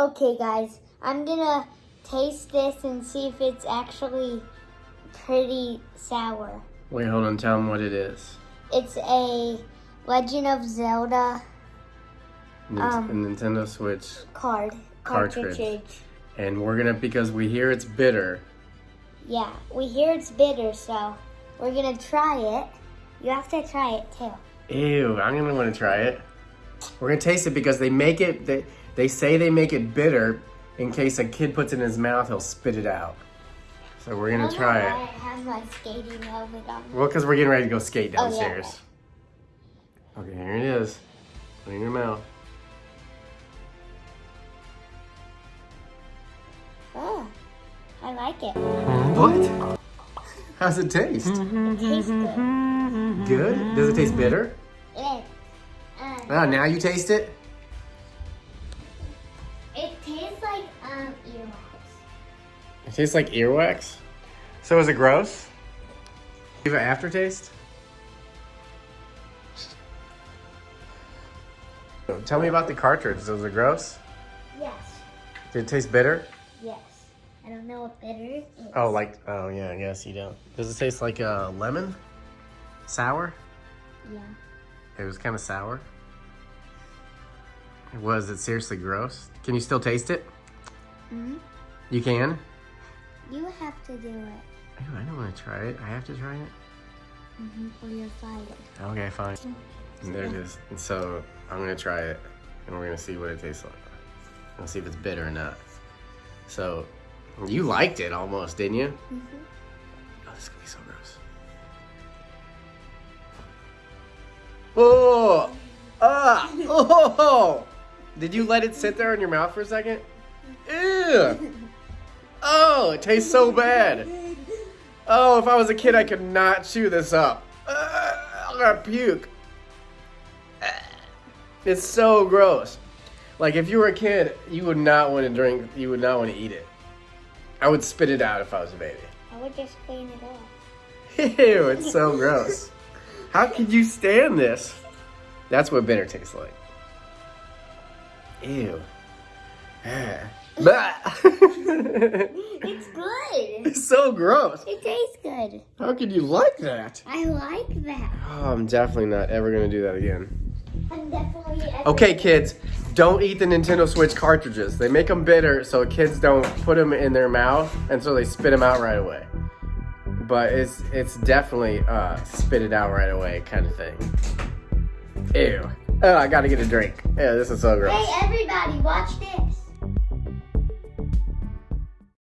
Okay, guys, I'm gonna taste this and see if it's actually pretty sour. Wait, hold on. Tell them what it is. It's a Legend of Zelda Um, Nintendo Switch, card Cartridge. cartridge. and we're gonna because we hear it's bitter. Yeah, we hear it's bitter, so we're gonna try it. You have to try it too. Ew, I'm gonna want to try it. We're gonna taste it because they make it. They they say they make it bitter in case a kid puts it in his mouth, he'll spit it out. So we're gonna oh try it. I have my skating helmet on. Well, because we're getting ready to go skate downstairs. Oh, yeah. Okay, here it is. Put it in your mouth. Oh, I like it. What? How's it taste? It tastes good. Good? Does it taste bitter? It, uh, Ah, now you taste it? it tastes like um earwax. It tastes like earwax. So is it gross? Give an aftertaste? Tell me about the cartridge. Was it gross? Yes, Did it taste bitter? yes. I don't know what bitter is. Oh, like, oh yeah, I guess you don't. Does it taste like uh, lemon? Sour? Yeah. It was kind of sour. Was it seriously gross? Can you still taste it? hmm You can? You have to do it. Ew, I don't want to try it. I have to try it? Mm-hmm. Or you're fired. Okay, fine. And there it is. And so I'm gonna try it, and we're gonna see what it tastes like. We'll see if it's bitter or not. So you liked it almost, didn't you? Mm-hmm. Oh, this is gonna be so gross. Oh, ah, oh! Did you let it sit there in your mouth for a second? Ew! Oh, it tastes so bad. Oh, if I was a kid, I could not chew this up. Uh, I'm gonna puke. It's so gross. Like if you were a kid, you would not want to drink. You would not want to eat it. I would spit it out if I was a baby. I would just clean it off. Ew, it's so gross. How could you stand this? That's what bitter tastes like. Ew. It's good. it's so gross. It tastes good. How could you like that? I like that. Oh, I'm definitely not ever gonna do that again. I'm definitely. Okay, kids, don't eat the Nintendo Switch cartridges. They make them bitter so kids don't put them in their mouth, and so they spit them out right away. But it's it's definitely uh, spit it out right away kind of thing. Ew. Oh, I gotta get a drink. Yeah, this is so gross. Hey, everybody, watch this.